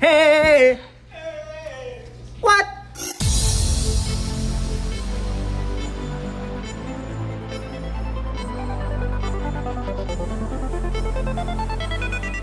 Hey!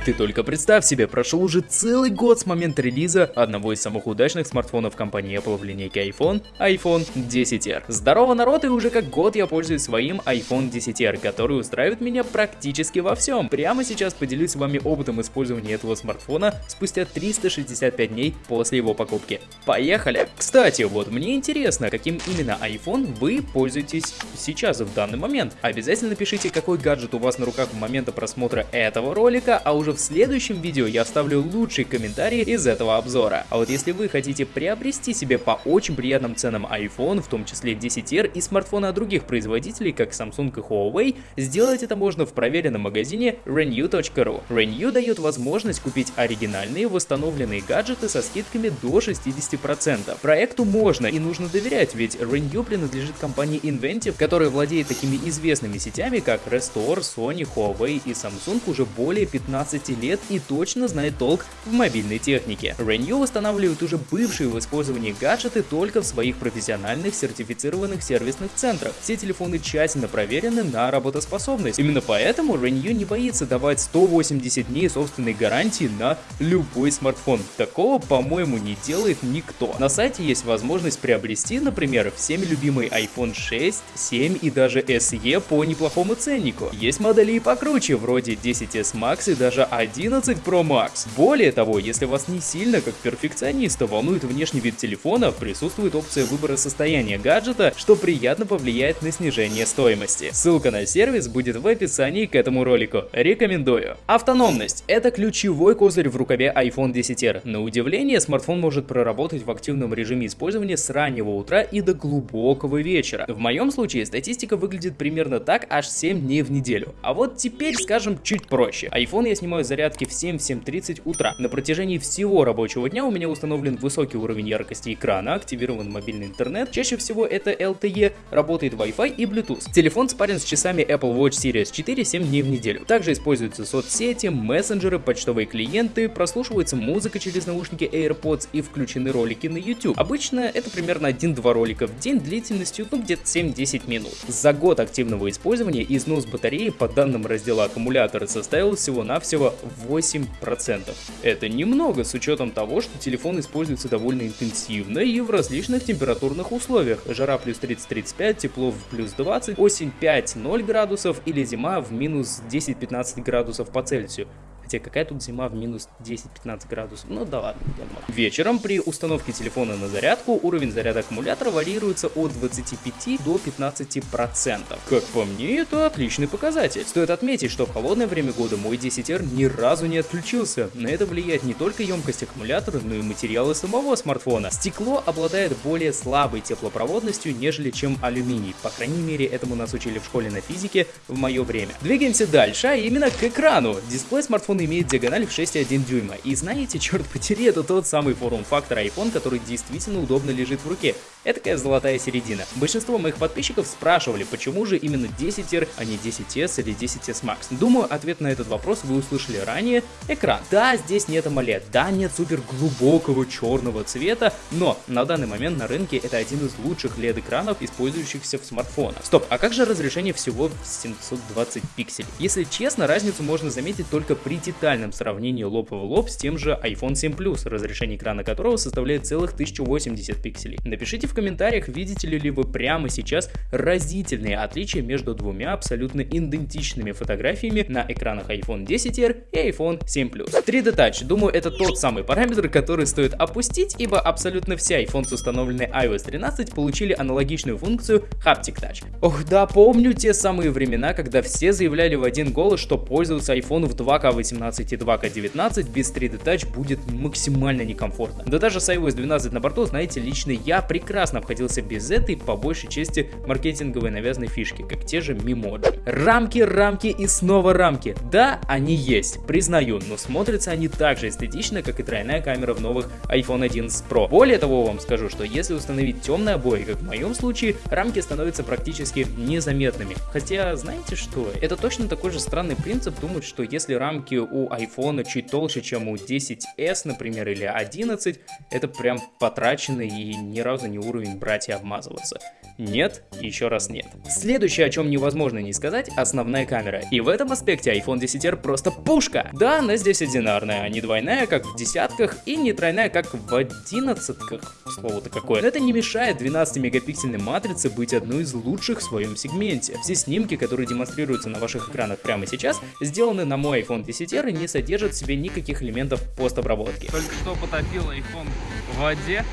Ты только представь себе, прошел уже целый год с момента релиза одного из самых удачных смартфонов компании Apple в линейке iPhone, iPhone 10R. Здорово, народ, и уже как год я пользуюсь своим iPhone 10R, который устраивает меня практически во всем. Прямо сейчас поделюсь с вами опытом использования этого смартфона спустя 365 дней после его покупки. Поехали! Кстати, вот мне интересно, каким именно iPhone вы пользуетесь сейчас в данный момент. Обязательно пишите, какой гаджет у вас на руках в момент просмотра этого ролика, а уже в следующем видео я оставлю лучший комментарий из этого обзора. А вот если вы хотите приобрести себе по очень приятным ценам iPhone, в том числе 10R и смартфоны от других производителей, как Samsung и Huawei, сделать это можно в проверенном магазине renew.ru. Renew дает возможность купить оригинальные восстановленные гаджеты со скидками до 60%. Проекту можно и нужно доверять, ведь Renew принадлежит компании Inventive, которая владеет такими известными сетями, как Restore, Sony, Huawei и Samsung уже более 15 15 лет и точно знает толк в мобильной технике. Renew восстанавливает уже бывшие в использовании гаджеты только в своих профессиональных сертифицированных сервисных центрах. Все телефоны тщательно проверены на работоспособность. Именно поэтому Renew не боится давать 180 дней собственной гарантии на любой смартфон. Такого, по-моему, не делает никто. На сайте есть возможность приобрести, например, всеми любимый iPhone 6, 7 и даже SE по неплохому ценнику. Есть модели и покруче, вроде 10s Max и даже 11 Pro Max. Более того, если вас не сильно, как перфекциониста, волнует внешний вид телефона, присутствует опция выбора состояния гаджета, что приятно повлияет на снижение стоимости. Ссылка на сервис будет в описании к этому ролику. Рекомендую. Автономность – это ключевой козырь в рукаве iPhone 10R. На удивление, смартфон может проработать в активном режиме использования с раннего утра и до глубокого вечера. В моем случае статистика выглядит примерно так аж 7 дней в неделю. А вот теперь скажем чуть проще. iPhone я снимаю зарядки в 7-7.30 утра. На протяжении всего рабочего дня у меня установлен высокий уровень яркости экрана, активирован мобильный интернет, чаще всего это LTE, работает Wi-Fi и Bluetooth. Телефон спарен с часами Apple Watch Series 4 7 дней в неделю. Также используются соцсети, мессенджеры, почтовые клиенты, прослушивается музыка через наушники AirPods и включены ролики на YouTube. Обычно это примерно 1-2 ролика в день длительностью ну где-то 7-10 минут. За год активного использования износ батареи по данным раздела аккумулятора составил всего-навсего 8%. Это немного с учетом того, что телефон используется довольно интенсивно и в различных температурных условиях. Жара плюс 30-35, тепло в плюс 20, осень 5-0 градусов или зима в минус 10-15 градусов по Цельсию. Хотя какая тут зима в минус 10-15 градусов? Ну да ладно, я думаю. Вечером при установке телефона на зарядку уровень заряда аккумулятора варьируется от 25 до 15%. Как по мне, это отличный показатель. Стоит отметить, что в холодное время года мой 10R ни разу не отключился. На это влияет не только емкость аккумулятора, но и материалы самого смартфона. Стекло обладает более слабой теплопроводностью, нежели чем алюминий. По крайней мере, этому нас учили в школе на физике в мое время. Двигаемся дальше, а именно к экрану. Дисплей смартфона имеет диагональ в 6,1 дюйма. И знаете, черт потери, это тот самый форм-фактор iPhone, который действительно удобно лежит в руке. Это такая золотая середина. Большинство моих подписчиков спрашивали, почему же именно 10R, а не 10S или 10S Max. Думаю, ответ на этот вопрос вы услышали ранее. Экран. Да, здесь нет AMOLED, да, нет супер глубокого черного цвета, но на данный момент на рынке это один из лучших LED-экранов, использующихся в смартфонах. Стоп, а как же разрешение всего в 720 пикселей? Если честно, разницу можно заметить только при детальном сравнении лоб в лоб с тем же iPhone 7 Plus, разрешение экрана которого составляет целых 1080 пикселей. Напишите в комментариях, видите ли вы прямо сейчас разительные отличия между двумя абсолютно идентичными фотографиями на экранах iPhone 10R и iPhone 7 Plus. 3D Touch, думаю, это тот самый параметр, который стоит опустить, ибо абсолютно все iPhone с установленной iOS 13 получили аналогичную функцию Haptic Touch. Ох, да, помню те самые времена, когда все заявляли в один голос, что пользоваться iPhone в 2К18 и 2К19 без 3D Touch будет максимально некомфортно. Да даже с iOS 12 на борту, знаете, лично я прекрасно обходился без этой, по большей части, маркетинговой навязанной фишки, как те же мемоджи. Рамки, рамки и снова рамки. Да, они есть, признаю, но смотрятся они так же эстетично, как и тройная камера в новых iPhone 11 Pro. Более того, вам скажу, что если установить темные обои, как в моем случае, рамки становятся практически незаметными. Хотя, знаете что, это точно такой же странный принцип думать, что если рамки у iPhone чуть толще, чем у 10s, например, или 11, это прям потраченный и ни разу не уровень брать и обмазываться. Нет, еще раз нет. Следующее, о чем невозможно не сказать, основная камера. И в этом аспекте iPhone 10R просто пушка. Да, она здесь одинарная, а не двойная, как в десятках, и не тройная, как в одиннадцатках. Слово-то какое. Но это не мешает 12-мегапиксельной матрице быть одной из лучших в своем сегменте. Все снимки, которые демонстрируются на ваших экранах прямо сейчас, сделаны на мой iPhone 10R и не содержат в себе никаких элементов постобработки. Только что потопил iPhone в воде,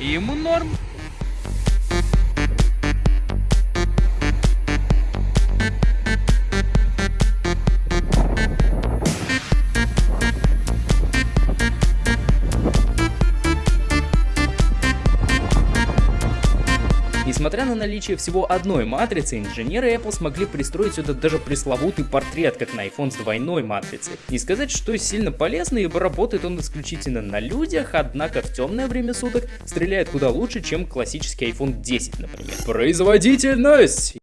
и ему норм. Несмотря на наличие всего одной матрицы, инженеры Apple смогли пристроить сюда даже пресловутый портрет, как на iPhone с двойной матрицей. Не сказать, что сильно полезно, ибо работает он исключительно на людях, однако в темное время суток стреляет куда лучше, чем классический iPhone 10, например. Производительность!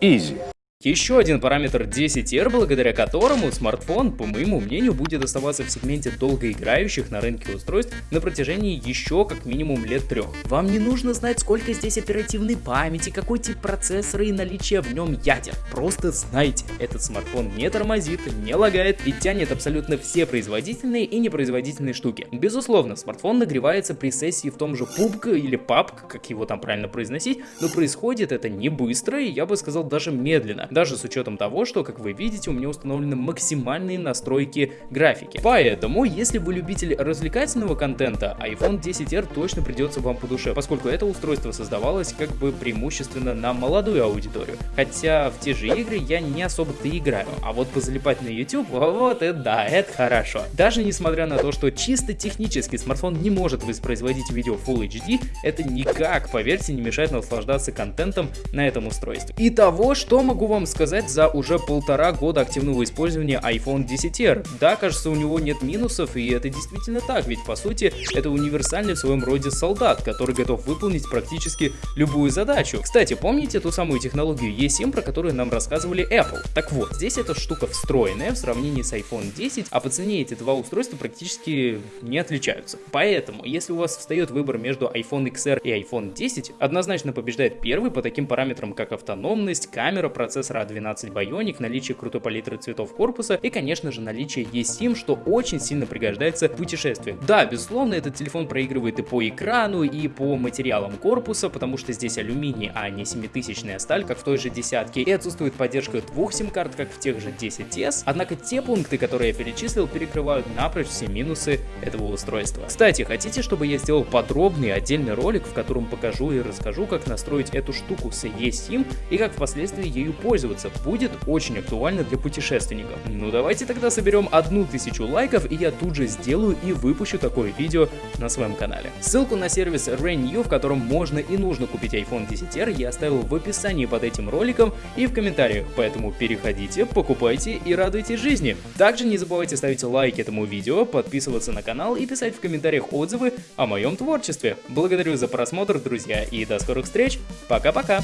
Easy. Еще один параметр 10R, благодаря которому смартфон, по моему мнению, будет оставаться в сегменте долгоиграющих на рынке устройств на протяжении еще как минимум лет трех. Вам не нужно знать, сколько здесь оперативной памяти, какой тип процессора и наличие в нем ядер. Просто знайте, этот смартфон не тормозит, не лагает и тянет абсолютно все производительные и непроизводительные штуки. Безусловно, смартфон нагревается при сессии в том же PUBG или PUBG, как его там правильно произносить, но происходит это не быстро и я бы сказал даже медленно даже с учетом того, что, как вы видите, у меня установлены максимальные настройки графики. Поэтому, если вы любитель развлекательного контента, iPhone 10R точно придется вам по душе, поскольку это устройство создавалось как бы преимущественно на молодую аудиторию. Хотя в те же игры я не особо-то играю, а вот позалипать на YouTube, вот это да, это хорошо. Даже несмотря на то, что чисто технически смартфон не может воспроизводить видео Full HD, это никак, поверьте, не мешает наслаждаться контентом на этом устройстве. И того, что могу вам вам сказать за уже полтора года активного использования iPhone 10R. Да, кажется, у него нет минусов, и это действительно так, ведь по сути это универсальный в своем роде солдат, который готов выполнить практически любую задачу. Кстати, помните ту самую технологию eSIM, про которую нам рассказывали Apple? Так вот, здесь эта штука встроенная в сравнении с iPhone 10, а по цене эти два устройства практически не отличаются. Поэтому, если у вас встает выбор между iPhone XR и iPhone 10, однозначно побеждает первый по таким параметрам, как автономность, камера, процесс процессора A12 Bionic, наличие крутой палитры цветов корпуса и, конечно же, наличие eSIM, что очень сильно пригождается в путешествиях. Да, безусловно, этот телефон проигрывает и по экрану, и по материалам корпуса, потому что здесь алюминий, а не 7000 сталь, как в той же десятке, и отсутствует поддержка двух сим-карт, как в тех же 10s, однако те пункты, которые я перечислил, перекрывают напрочь все минусы этого устройства. Кстати, хотите, чтобы я сделал подробный отдельный ролик, в котором покажу и расскажу, как настроить эту штуку с eSIM и как впоследствии ею пользоваться? Пользоваться будет очень актуально для путешественников. Ну давайте тогда соберем одну тысячу лайков, и я тут же сделаю и выпущу такое видео на своем канале. Ссылку на сервис Renew, в котором можно и нужно купить iPhone 10R, я оставил в описании под этим роликом и в комментариях, поэтому переходите, покупайте и радуйтесь жизни. Также не забывайте ставить лайк этому видео, подписываться на канал и писать в комментариях отзывы о моем творчестве. Благодарю за просмотр, друзья, и до скорых встреч. Пока-пока.